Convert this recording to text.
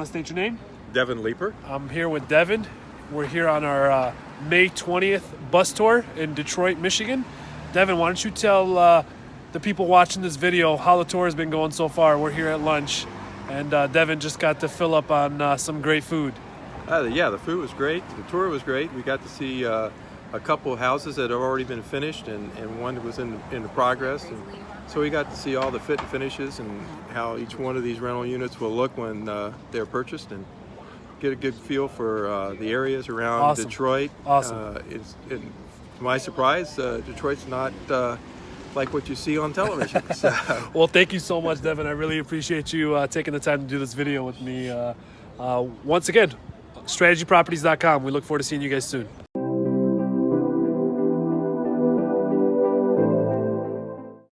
want to state your name? Devin Leeper. I'm here with Devin. We're here on our uh, May 20th bus tour in Detroit, Michigan. Devin, why don't you tell uh, the people watching this video how the tour has been going so far? We're here at lunch, and uh, Devin just got to fill up on uh, some great food. Uh, yeah, the food was great. The tour was great. We got to see uh, a couple of houses that have already been finished, and, and one that was in in progress. And so we got to see all the fit and finishes and how each one of these rental units will look when uh, they're purchased, and get a good feel for uh, the areas around Awesome. Detroit. Awesome. Uh, it's, it, to my surprise, uh, Detroit's not uh, like what you see on television. so, Well, thank you so much, Devin. I really appreciate you uh, taking the time to do this video with me. Uh, uh, once again, strategyproperties.com. We look forward to seeing you guys soon.